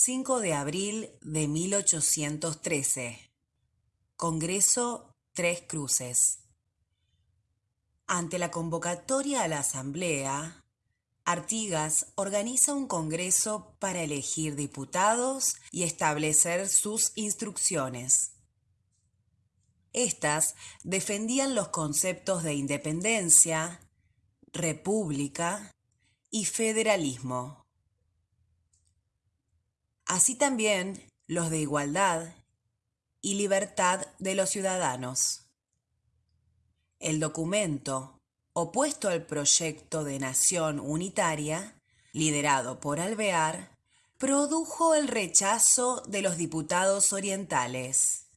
5 de abril de 1813. Congreso Tres Cruces. Ante la convocatoria a la Asamblea, Artigas organiza un congreso para elegir diputados y establecer sus instrucciones. Estas defendían los conceptos de independencia, república y federalismo. Así también los de igualdad y libertad de los ciudadanos. El documento, opuesto al proyecto de nación unitaria, liderado por Alvear, produjo el rechazo de los diputados orientales.